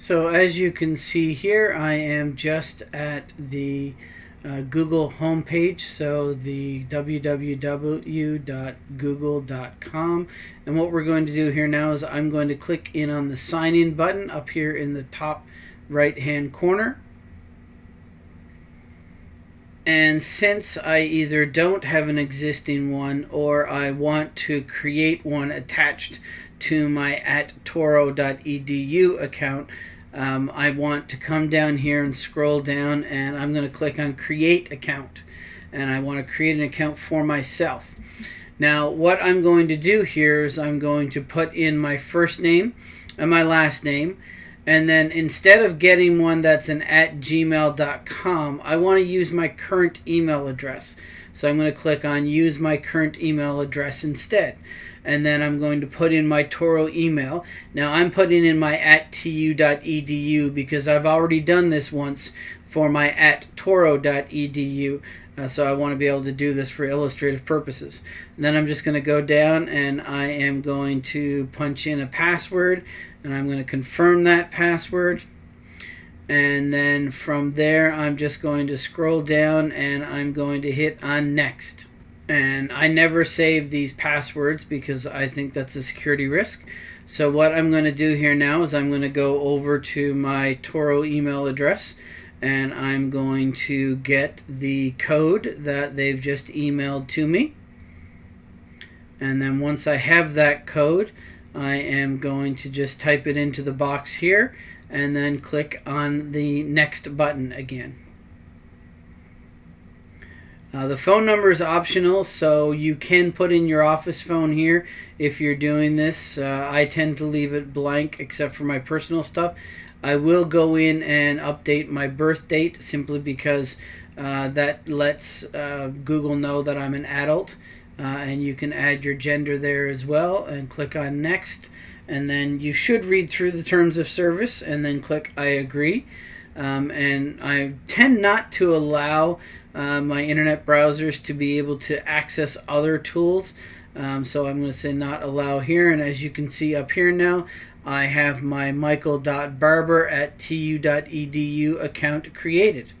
So as you can see here, I am just at the uh, Google homepage, so the www.google.com. And what we're going to do here now is I'm going to click in on the sign in button up here in the top right hand corner. And since I either don't have an existing one or I want to create one attached to my at touro.edu account, um, I want to come down here and scroll down and I'm going to click on create account and I want to create an account for myself. Now what I'm going to do here is I'm going to put in my first name and my last name and then instead of getting one that's an at gmail.com I want to use my current email address. So I'm going to click on use my current email address instead and then I'm going to put in my Touro email. Now I'm putting in my at tu.edu because I've already done this once for my at touro.edu. Uh, so I want to be able to do this for illustrative purposes. And then I'm just going to go down and I am going to punch in a password and I'm going to confirm that password. And then from there, I'm just going to scroll down and I'm going to hit on next and I never save these passwords because I think that's a security risk. So what I'm going to do here now is I'm going to go over to my Touro email address and I'm going to get the code that they've just emailed to me. And then once I have that code, I am going to just type it into the box here and then click on the next button again. Uh, the phone number is optional, so you can put in your office phone here if you're doing this. Uh, I tend to leave it blank except for my personal stuff. I will go in and update my birth date simply because uh, that lets uh, Google know that I'm an adult. Uh, and you can add your gender there as well and click on next. And then you should read through the terms of service and then click I agree. Um, and I tend not to allow uh, my internet browsers to be able to access other tools. Um, so I'm going to say not allow here. And as you can see up here now, I have my michael.barber at tu.edu account created.